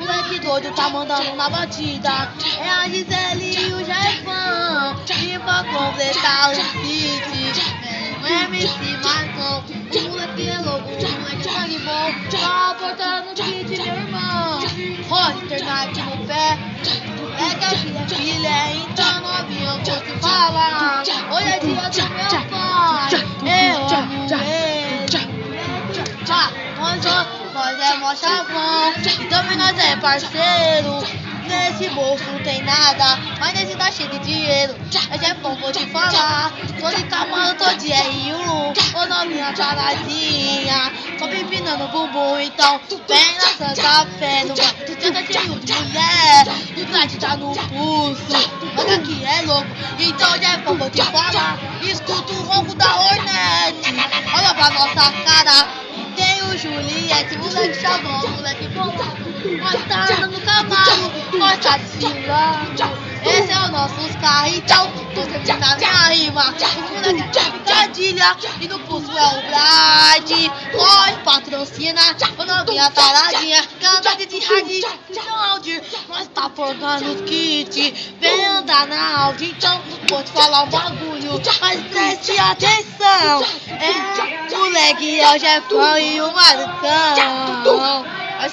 Moleque doido tá mandando na batida. É a Gisele e o Jefão. E pra completar o kit. Vem o MC Marcão. O moleque é louco, o moleque é sangue bom. Tá aportando no kit, meu irmão. Roster Nike no pé. É que a filha é então novinha eu vou te falar. Hoje é dia do meu pai. Eu amo ele. Nós, é mó chavão. E também nós é parceiro. Nesse bolso não tem nada, mas nesse tá cheio de dinheiro. Mas é bom, vou te falar. Tô de camaro, tô de R1. Ô novinha taradinha. Tô me empinando o bumbum, então vem na Santa Fé. No tu tá cheio de mulher. O traje tá no pulso. Olha que é louco, então já é bom, vou te falar. Escuta o ronco da Hornet. Olha pra nossa cara. O Juliette, moleque chavão, moleque tá andando no nós tá desfilando. Esse é o nosso carros, então tô terminando a minha rima. Os moleques de picadilha e no pulso é o Brad. Nós patrocina, ô novinha taradinha. Canta de rádio, então Aldir. Nós tá forgando os kits, vem andar na Audi. Então vou te falar um bagulho, mas preste atenção. É, moleque é o Jefão e o Marcão. Vai.